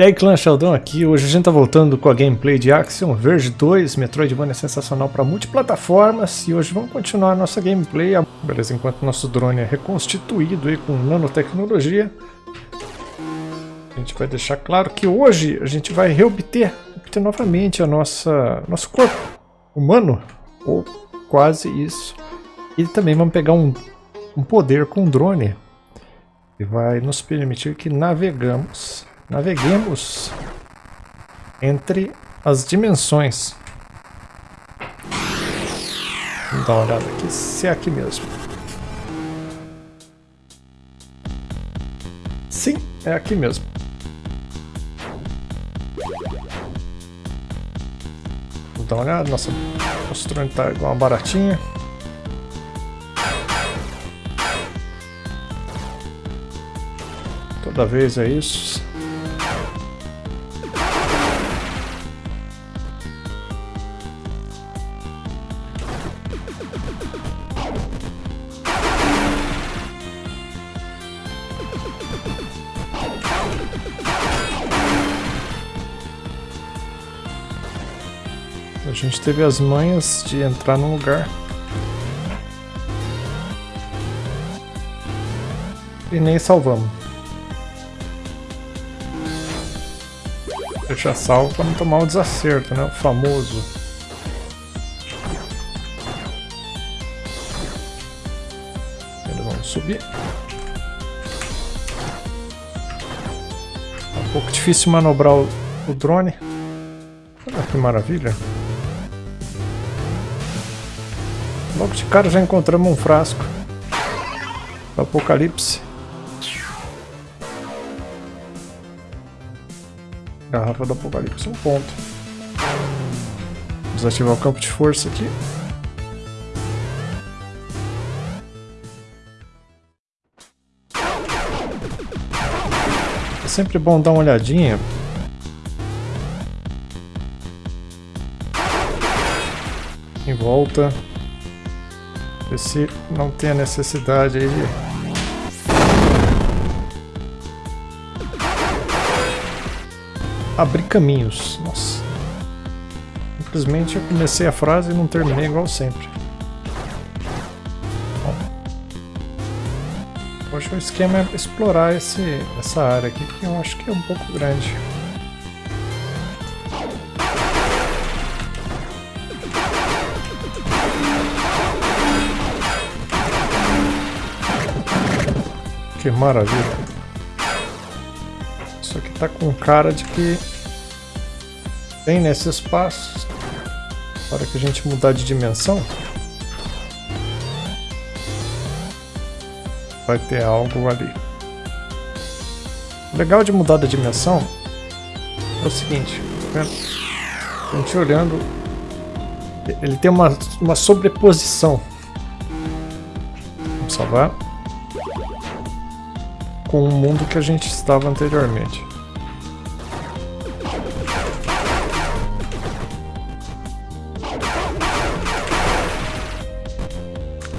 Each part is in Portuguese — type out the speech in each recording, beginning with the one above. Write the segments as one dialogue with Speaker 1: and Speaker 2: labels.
Speaker 1: E aí clã Sheldon aqui, hoje a gente tá voltando com a gameplay de Axiom Verge 2, Metroidvania sensacional para multiplataformas. E hoje vamos continuar a nossa gameplay, beleza, enquanto nosso drone é reconstituído aí com nanotecnologia. A gente vai deixar claro que hoje a gente vai reobter obter novamente a nossa nosso corpo humano, ou quase isso. E também vamos pegar um, um poder com o drone. Que vai nos permitir que navegamos Naveguemos entre as dimensões. Vamos dar uma olhada aqui, se é aqui mesmo. Sim, é aqui mesmo. Vamos dar uma olhada, nossa postura está igual uma baratinha. Toda vez é isso. Gente teve as manhas de entrar num lugar. E nem salvamos. Deixar salvo para não tomar o um desacerto, né? O famoso. Vamos subir. É um pouco difícil manobrar o drone. Olha que maravilha. Logo de cara já encontramos um frasco. Apocalipse. Garrafa do Apocalipse, um ponto. Desativar o campo de força aqui. É sempre bom dar uma olhadinha. Em volta. Ver se não tem a necessidade aí de... Abrir caminhos. Nossa. Simplesmente eu comecei a frase e não terminei igual sempre. Bom. Hoje o esquema é explorar esse, essa área aqui, que eu acho que é um pouco grande. Que maravilha. Isso aqui tá com cara de que tem nesse espaço. Para que a gente mudar de dimensão. Vai ter algo ali. O legal de mudar da dimensão é o seguinte, tá A gente olhando, ele tem uma, uma sobreposição. Vamos salvar com o mundo que a gente estava anteriormente.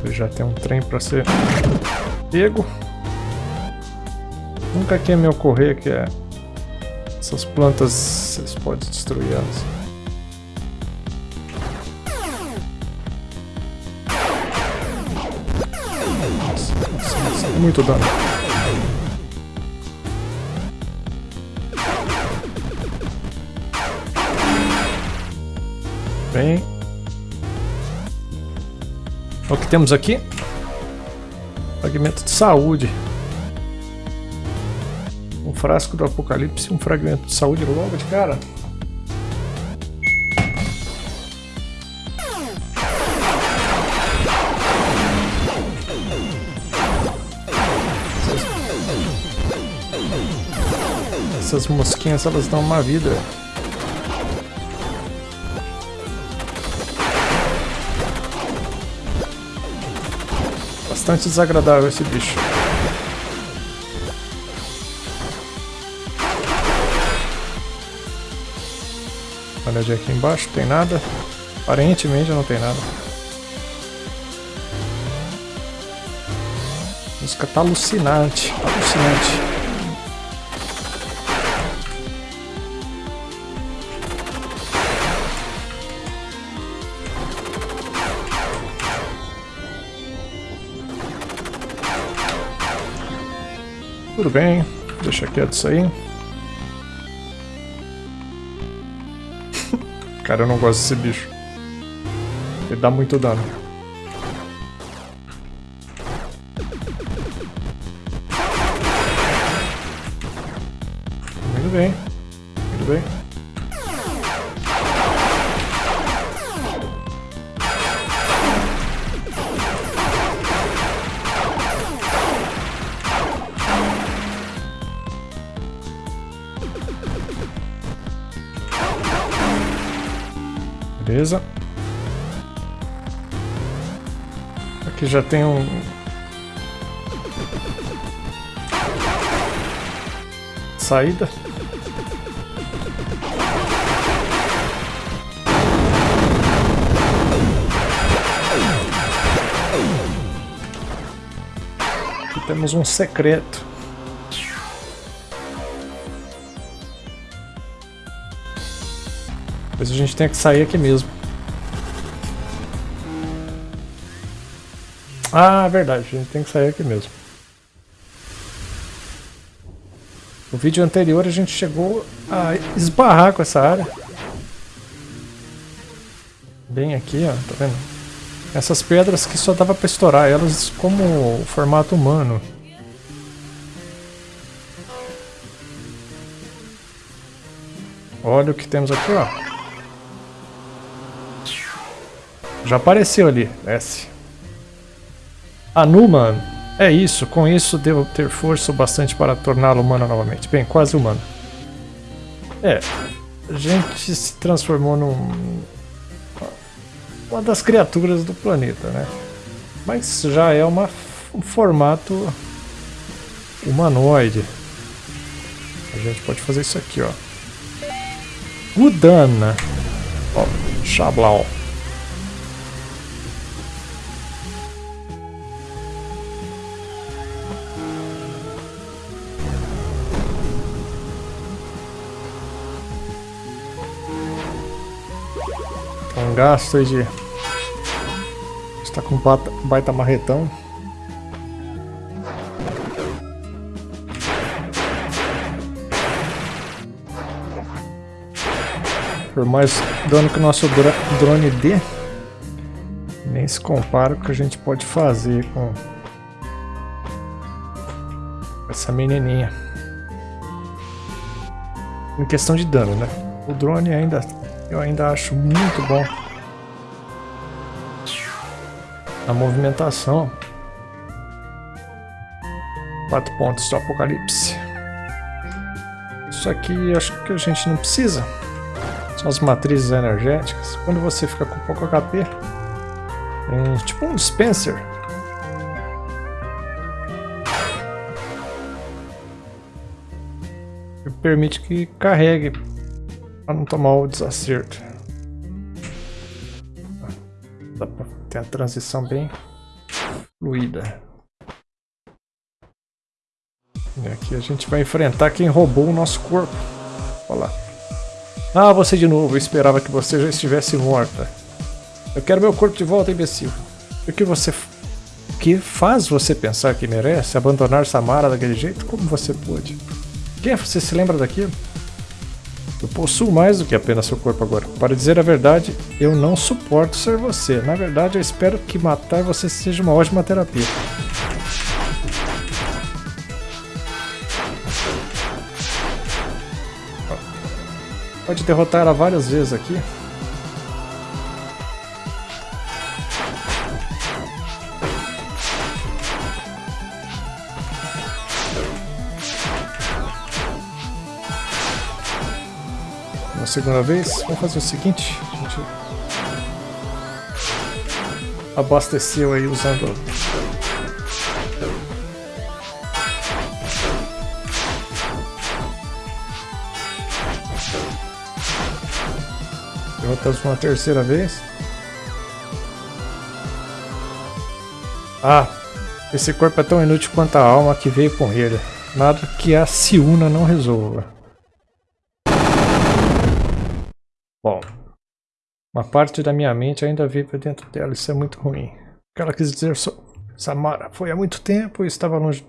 Speaker 1: Já tem um trem para ser pego. Nunca quer me ocorrer que é essas plantas vocês podem destruir elas. muito dano. O que temos aqui? Fragmento de saúde. Um frasco do apocalipse, um fragmento de saúde logo de cara. Essas mosquinhas elas dão uma vida. Bastante desagradável esse bicho. Olha aqui embaixo, tem nada. Aparentemente não tem nada. A música tá alucinante, alucinante. Tudo bem, deixa quieto isso aí. Cara, eu não gosto desse bicho. Ele dá muito dano. Muito bem. Já tem um... Saída. Aqui temos um secreto. Talvez a gente tenha que sair aqui mesmo. Ah, verdade, a gente tem que sair aqui mesmo. No vídeo anterior a gente chegou a esbarrar com essa área. Bem aqui, ó, tá vendo? Essas pedras que só dava pra estourar elas como formato humano. Olha o que temos aqui, ó. Já apareceu ali, desce. Anuma, é isso, com isso devo ter força o bastante para torná-lo humano novamente. Bem, quase humano. É, a gente se transformou num... Uma das criaturas do planeta, né? Mas já é uma, um formato humanoide. A gente pode fazer isso aqui, ó. Udana. Ó, Xablau. Gasto aí de... Está com um baita marretão. Por mais dano que o nosso drone dê, nem se compara com o que a gente pode fazer com essa menininha. Em questão de dano, né? O drone ainda, eu ainda acho muito bom a movimentação. Quatro pontos do apocalipse. Isso aqui acho que a gente não precisa. São as matrizes energéticas. Quando você fica com pouco HP, tem tipo um dispenser. Que permite que carregue para não tomar o desacerto. A transição bem fluida. E aqui a gente vai enfrentar quem roubou o nosso corpo. Olha lá. Ah, você de novo. Eu esperava que você já estivesse morta. Eu quero meu corpo de volta, imbecil. O que você... O que faz você pensar que merece abandonar Samara daquele jeito? Como você pôde? Quem você se lembra daquilo? Eu possuo mais do que apenas seu corpo agora. Para dizer a verdade, eu não suporto ser você. Na verdade, eu espero que matar você seja uma ótima terapia. Pode derrotar ela várias vezes aqui. Segunda vez. Vamos fazer o seguinte, a gente abasteceu aí usando Derrotamos uma terceira vez. Ah, esse corpo é tão inútil quanto a alma que veio com ele. Nada que a Ciúna não resolva. Bom, uma parte da minha mente ainda vive dentro dela, isso é muito ruim. O que ela quis dizer, Samara, foi há muito tempo e estava longe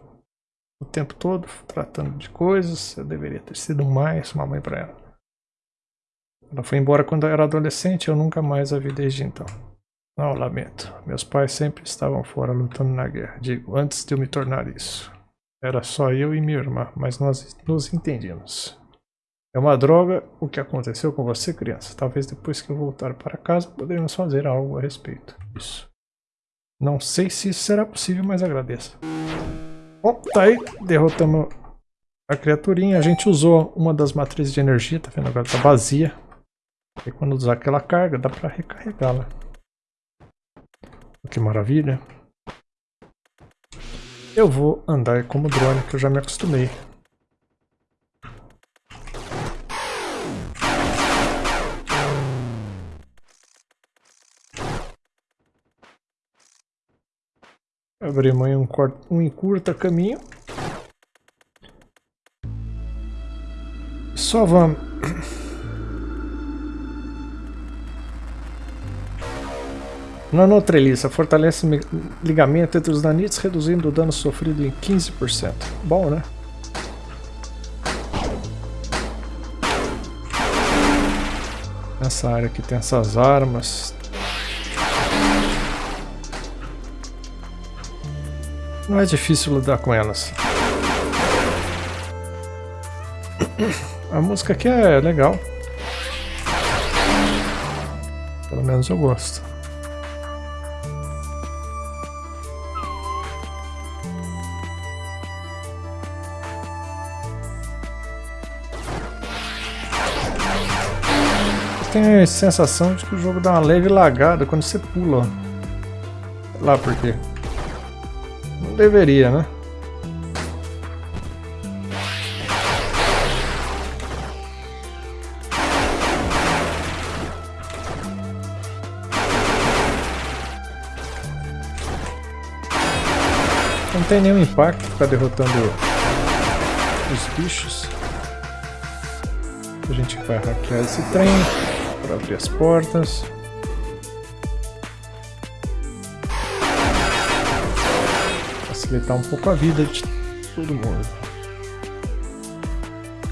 Speaker 1: o tempo todo tratando de coisas. Eu deveria ter sido mais uma mãe para ela. Ela foi embora quando eu era adolescente, eu nunca mais a vi desde então. Não, lamento. Meus pais sempre estavam fora lutando na guerra. Digo, antes de eu me tornar isso. Era só eu e minha irmã, mas nós nos entendíamos. É uma droga o que aconteceu com você, criança. Talvez depois que eu voltar para casa poderemos fazer algo a respeito disso. Não sei se isso será possível, mas agradeço. Bom, tá aí. Derrotamos a criaturinha. A gente usou uma das matrizes de energia, tá vendo? Agora tá vazia. E quando usar aquela carga, dá pra recarregá-la. Que maravilha. Eu vou andar como drone, que eu já me acostumei. Abrimos um, um encurta caminho. Só vamos Nanotreliça fortalece ligamento entre os nanites, reduzindo o dano sofrido em 15%. Bom, né? Nessa área aqui tem essas armas. Não é difícil lidar com elas. A música aqui é legal. Pelo menos eu gosto. tenho a sensação de que o jogo dá uma leve lagada quando você pula. Sei lá por quê. Deveria, né? Não tem nenhum impacto ficar derrotando os bichos. A gente vai hackear esse trem para abrir as portas. Facilitar um pouco a vida de todo mundo.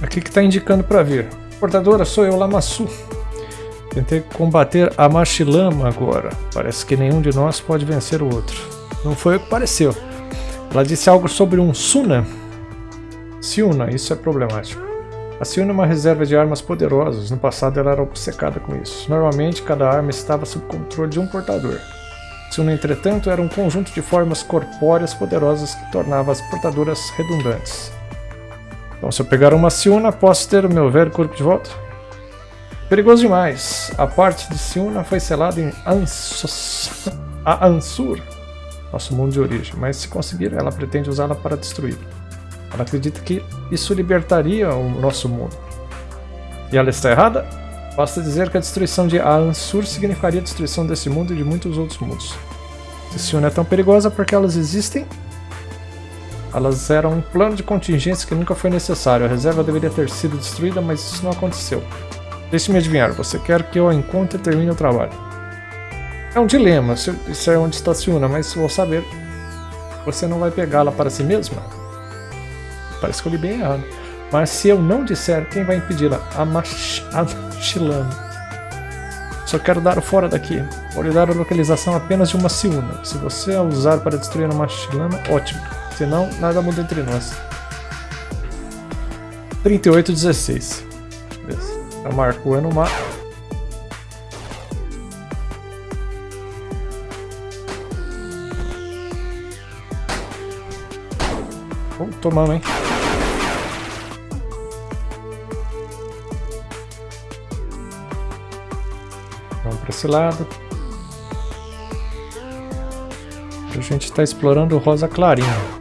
Speaker 1: Aqui que está indicando para vir. Portadora, sou eu, Lamassu. Tentei combater a Machilama agora. Parece que nenhum de nós pode vencer o outro. Não foi o que pareceu. Ela disse algo sobre um Suna. Siuna, isso é problemático. A Siona é uma reserva de armas poderosas, no passado ela era obcecada com isso. Normalmente, cada arma estava sob controle de um portador. Siona, entretanto, era um conjunto de formas corpóreas poderosas que tornava as portadoras redundantes. Então, se eu pegar uma Siona, posso ter o meu velho corpo de volta? Perigoso demais. A parte de Siona foi selada em Ansos... a Ansur, nosso mundo de origem, mas se conseguir, ela pretende usá-la para destruí-lo. Ela acredita que isso libertaria o nosso mundo. E ela está errada? Basta dizer que a destruição de Ansur significaria a destruição desse mundo e de muitos outros mundos. Se Sion é tão perigosa porque elas existem, elas eram um plano de contingência que nunca foi necessário. A reserva deveria ter sido destruída, mas isso não aconteceu. Deixe-me adivinhar, você quer que eu a encontre e termine o trabalho. É um dilema, eu disser onde está Siuna, mas vou saber. Você não vai pegá-la para si mesma? Parece que eu li bem errado. Mas se eu não disser, quem vai impedi-la? A Machilana. Só quero dar o fora daqui. Vou lhe dar a localização apenas de uma Ciúna. Se você a usar para destruir a Machilana, ótimo. Senão, nada muda entre nós. 3816. Beleza. Eu marco o no mapa. Vamos tomando, hein? Esse lado. A gente está explorando o rosa clarinho.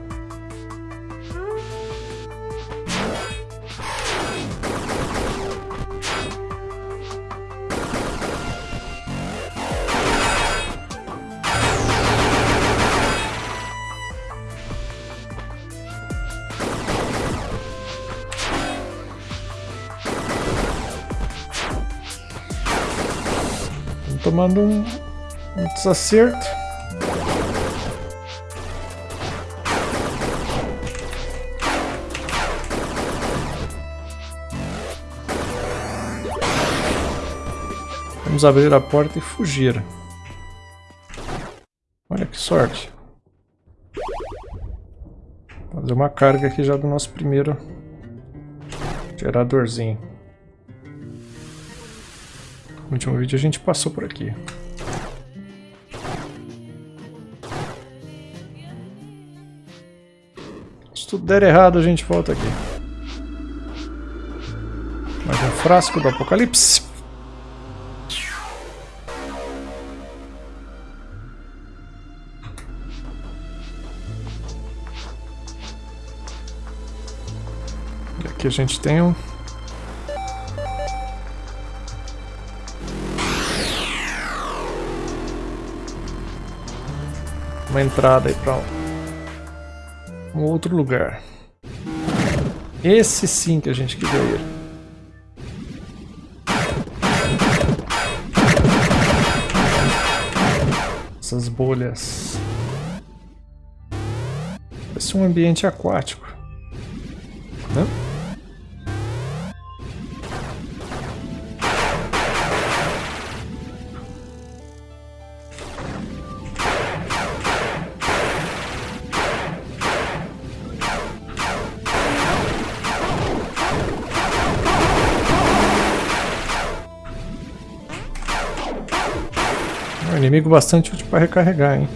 Speaker 1: tomando um, um desacerto. Vamos abrir a porta e fugir. Olha que sorte. Fazer uma carga aqui já do nosso primeiro geradorzinho. No último vídeo a gente passou por aqui. Se tudo der errado, a gente volta aqui. Mais um frasco do apocalipse. E aqui a gente tem um... Uma entrada aí para um... outro lugar. Esse sim que a gente queria ir. Essas bolhas. Parece um ambiente aquático. Inimigo bastante útil para recarregar, hein?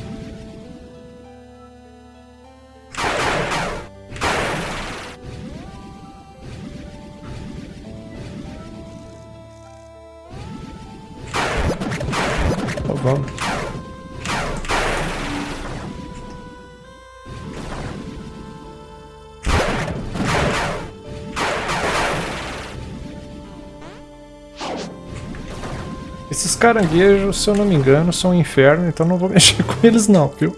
Speaker 1: Caranguejos, se eu não me engano, são um inferno, então não vou mexer com eles não, viu?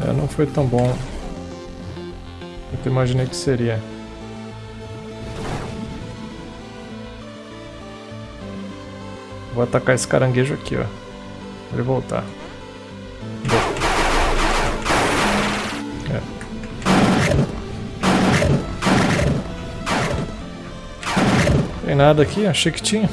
Speaker 1: É, não foi tão bom quanto imaginei que seria. Vou atacar esse caranguejo aqui, ó. Pra ele voltar. É. Tem nada aqui, achei que tinha.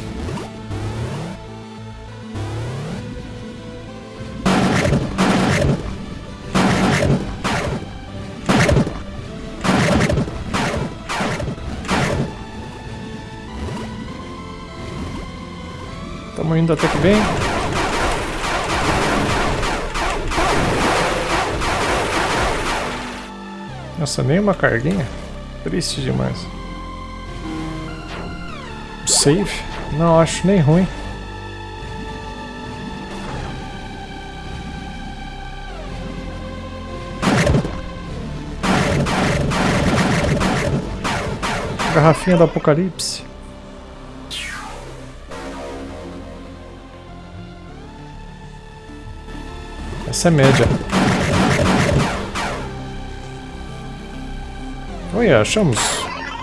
Speaker 1: Nossa, nem uma carguinha? Triste demais. Save? Não, acho nem ruim. Garrafinha do apocalipse. Essa é média. Olha, achamos.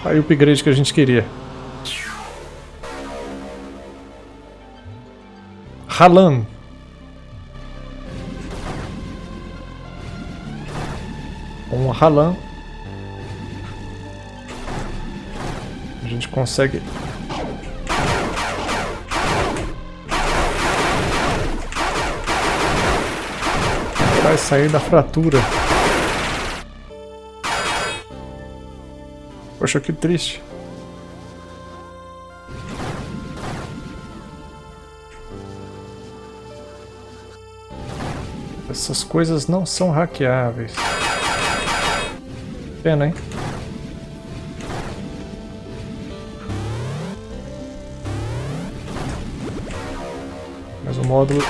Speaker 1: Aí o upgrade que a gente queria. Halan. Um Halan. A gente consegue sair da fratura. Poxa, que triste. Essas coisas não são hackeáveis. Pena, hein? Mas o módulo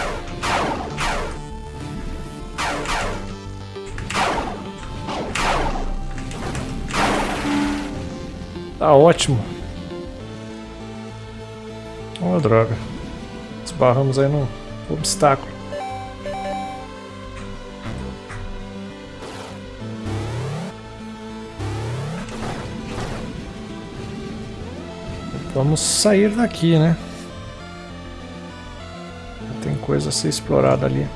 Speaker 1: Tá ótimo. Oh, droga. Esbarramos aí num obstáculo. Vamos sair daqui, né? Tem coisa a ser explorada ali.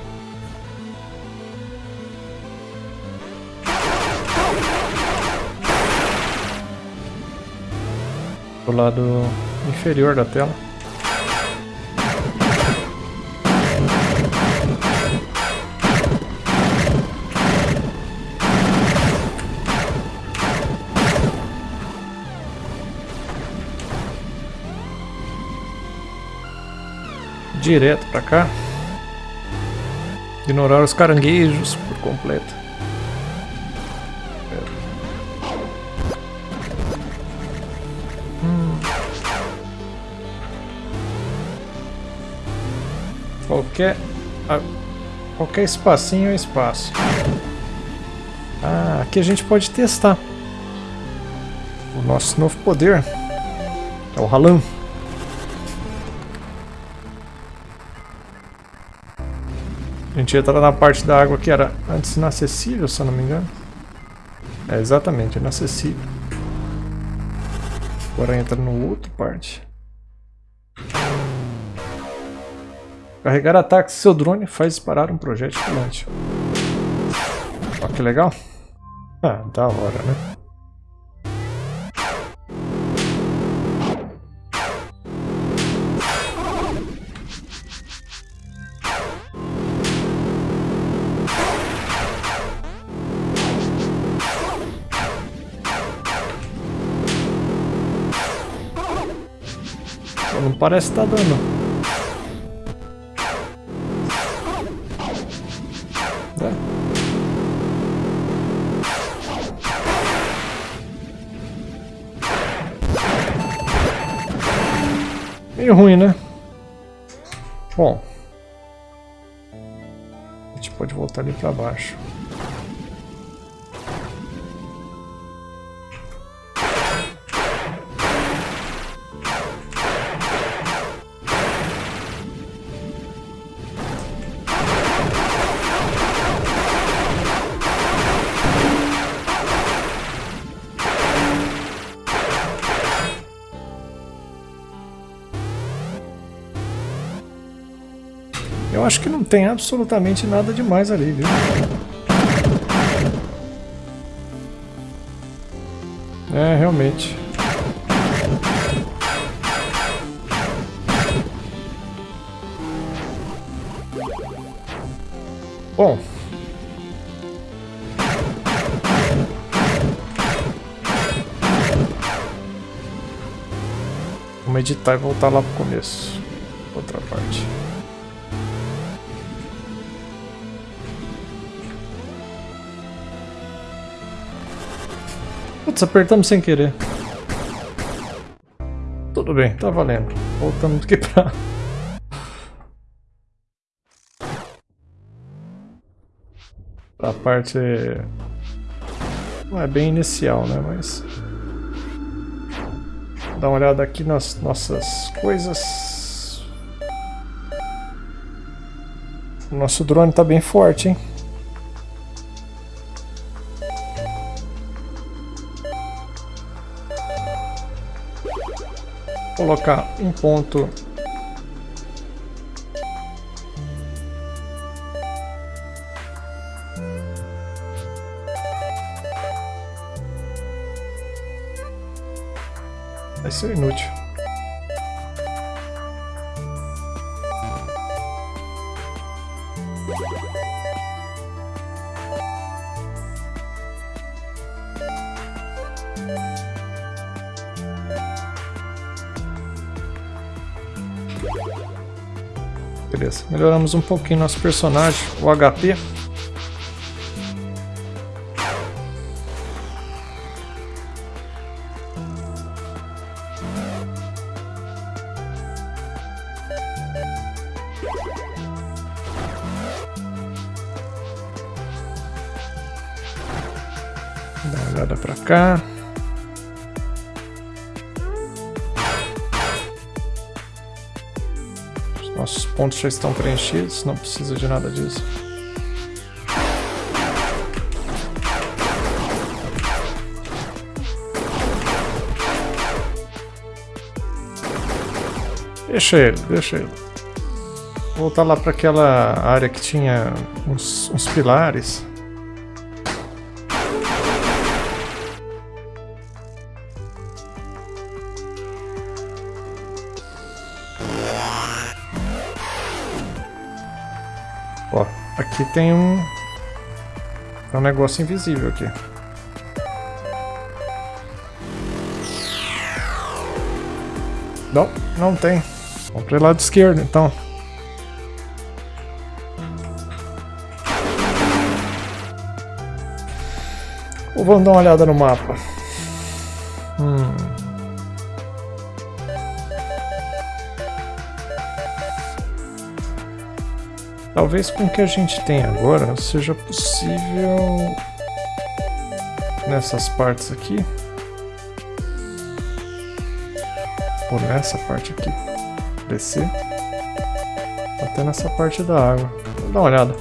Speaker 1: Do lado inferior da tela. direto pra cá. Ignorar os caranguejos por completo. Qualquer... Qualquer espacinho é espaço. Ah, aqui a gente pode testar. O nosso novo poder. É o Ralan. A gente entra na parte da água que era antes inacessível, se eu não me engano. É, exatamente, inacessível. Agora entra no outro parte. Carregar ataques seu drone faz disparar um projétil filante. Olha que legal. Ah, da hora, né? Não parece estar tá dando. Meio ruim, né? Bom. A gente pode voltar ali para baixo. Acho que não tem absolutamente nada demais ali, viu? É, realmente. Bom. Vamos editar e voltar lá pro começo. Outra parte. Putz, apertamos sem querer. Tudo bem, tá valendo. Voltamos aqui pra... pra parte... Não é bem inicial, né, mas... Dá uma olhada aqui nas nossas coisas. O nosso drone tá bem forte, hein? Colocar um ponto vai ser inútil. Melhoramos um pouquinho nosso personagem, o HP. Dá uma olhada pra cá. Pontos já estão preenchidos, não precisa de nada disso. Deixa ele, deixa ele. Voltar lá para aquela área que tinha uns, uns pilares. Aqui tem um, tem um negócio invisível aqui. Não, não tem. Vamos para o lado esquerdo, então. Ou vamos dar uma olhada no mapa. Talvez com o que a gente tem agora seja possível nessas partes aqui ou nessa parte aqui descer até nessa parte da água. Vou dar uma olhada.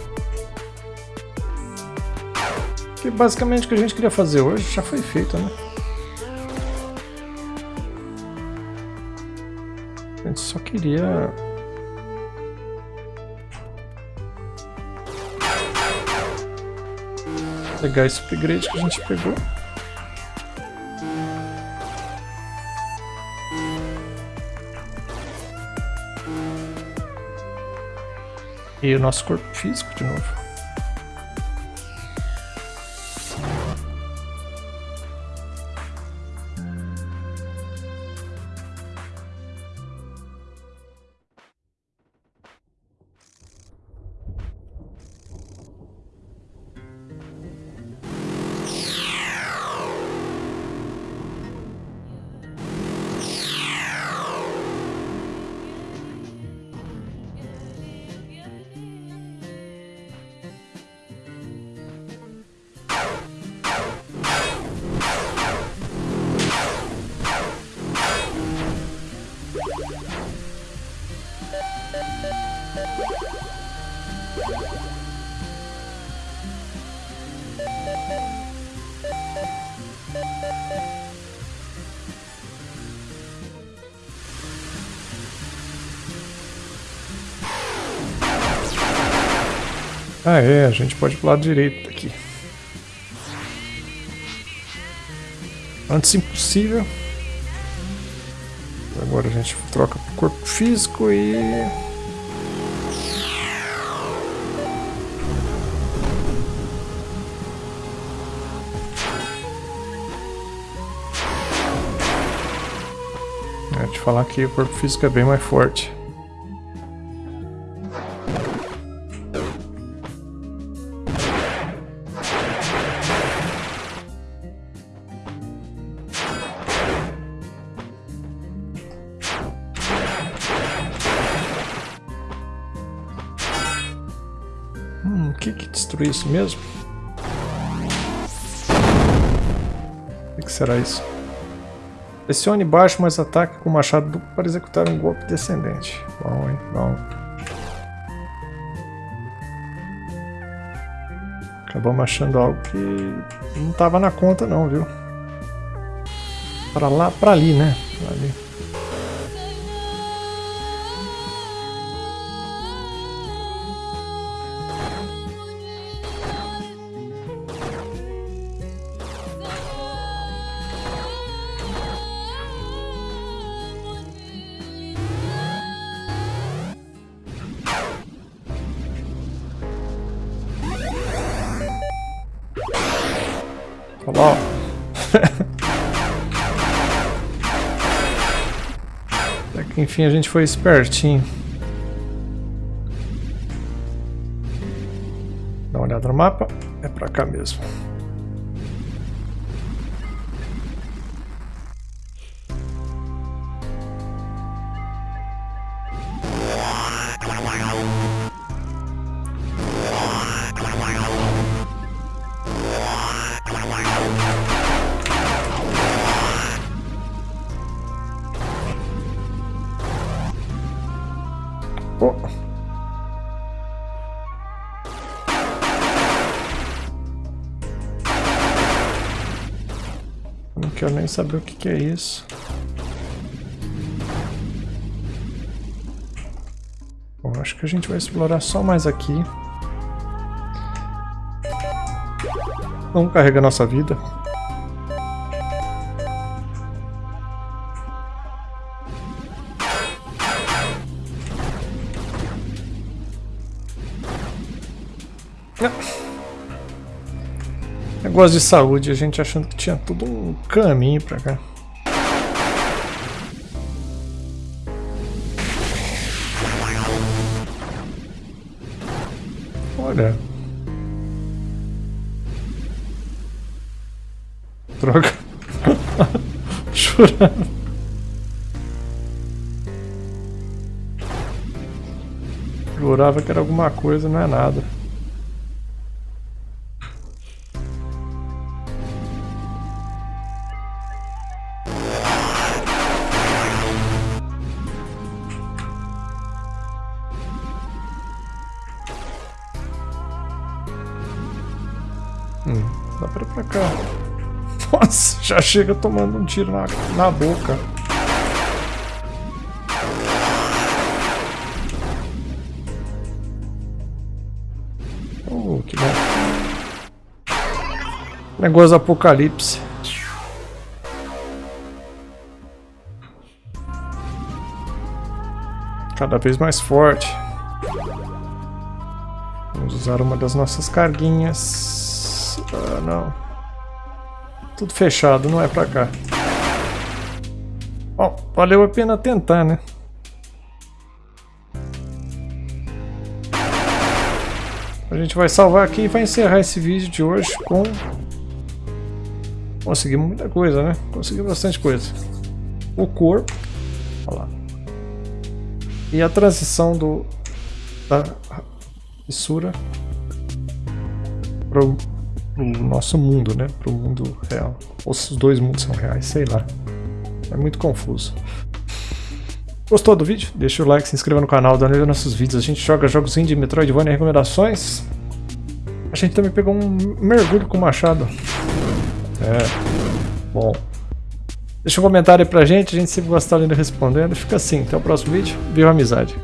Speaker 1: Que basicamente o que a gente queria fazer hoje já foi feito, né? A gente só queria pegar esse upgrade que a gente pegou. E o nosso corpo físico de novo. Ah é, a gente pode ir pro lado direito aqui. Antes impossível. Agora a gente troca pro corpo físico e... É, te falar que o corpo físico é bem mais forte. Isso mesmo? O que será isso? Pressione baixo, mas ataque com machado duplo para executar um golpe descendente. Bom, hein? Bom. Acabamos achando algo que não estava na conta não, viu? Para lá, para ali, né? Pra ali. Enfim a gente foi espertinho. Dá uma olhada no mapa. É pra cá mesmo. nem saber o que, que é isso. Bom, acho que a gente vai explorar só mais aqui. Vamos carregar nossa vida. Negócio de saúde, a gente achando que tinha tudo um caminho pra cá. Olha. Droga. Chorando. Jurava que era alguma coisa, não é nada. Já chega tomando um tiro na, na boca. Oh, que bom. Negócio apocalipse. Cada vez mais forte. Vamos usar uma das nossas carguinhas. Ah, não. Tudo fechado, não é pra cá. Bom, valeu a pena tentar, né? A gente vai salvar aqui e vai encerrar esse vídeo de hoje com... Conseguimos muita coisa, né? Conseguimos bastante coisa. O corpo. Olha lá. E a transição do... Da fissura para pro nosso mundo, né? Pro mundo real. Ou se os dois mundos são reais, sei lá. É muito confuso. Gostou do vídeo? Deixa o like, se inscreva no canal, dá nossos vídeos. A gente joga jogos indie, Metroidvania recomendações. A gente também pegou um mergulho com machado. É, bom. Deixa um comentário aí pra gente, a gente sempre gosta de respondendo. Fica assim, até o próximo vídeo. Viva a amizade!